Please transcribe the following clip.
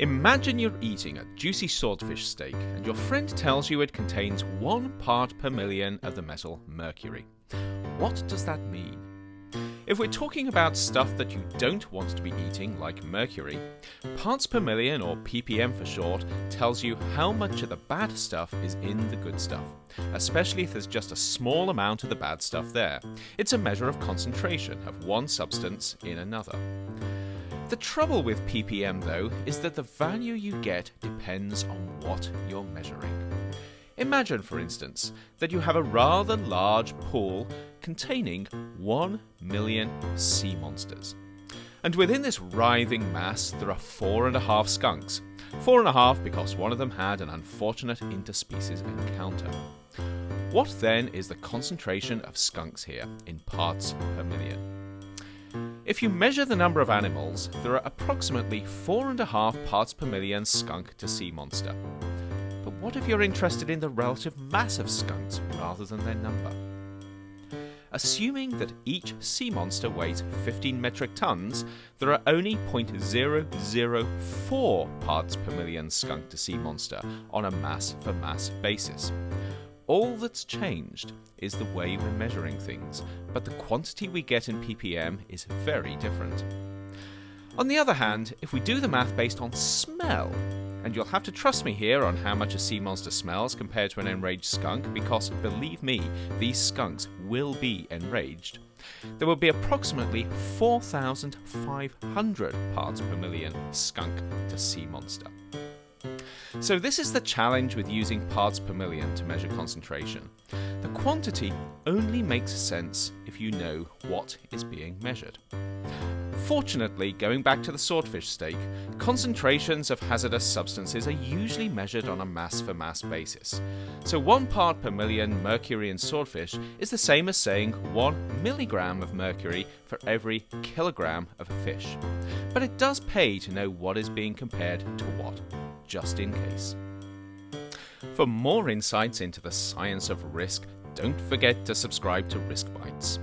Imagine you're eating a juicy swordfish steak and your friend tells you it contains one part per million of the metal mercury. What does that mean? If we're talking about stuff that you don't want to be eating, like mercury, parts per million, or ppm for short, tells you how much of the bad stuff is in the good stuff, especially if there's just a small amount of the bad stuff there. It's a measure of concentration of one substance in another. The trouble with ppm, though, is that the value you get depends on what you're measuring. Imagine, for instance, that you have a rather large pool containing 1 million sea monsters. And within this writhing mass, there are four and a half skunks. Four and a half because one of them had an unfortunate interspecies encounter. What then is the concentration of skunks here in parts per million? If you measure the number of animals, there are approximately 4.5 parts per million skunk to sea monster. But what if you're interested in the relative mass of skunks rather than their number? Assuming that each sea monster weighs 15 metric tons, there are only 0.004 parts per million skunk to sea monster on a mass for mass basis. All that's changed is the way we're measuring things, but the quantity we get in ppm is very different. On the other hand, if we do the math based on smell, and you'll have to trust me here on how much a sea monster smells compared to an enraged skunk, because believe me, these skunks will be enraged. There will be approximately 4,500 parts per million skunk to sea monster. So this is the challenge with using parts per million to measure concentration. The quantity only makes sense if you know what is being measured. Fortunately, going back to the swordfish steak, concentrations of hazardous substances are usually measured on a mass for mass basis. So 1 part per million mercury in swordfish is the same as saying 1 milligram of mercury for every kilogram of a fish. But it does pay to know what is being compared to what just in case. For more insights into the science of risk, don't forget to subscribe to Risk Bites.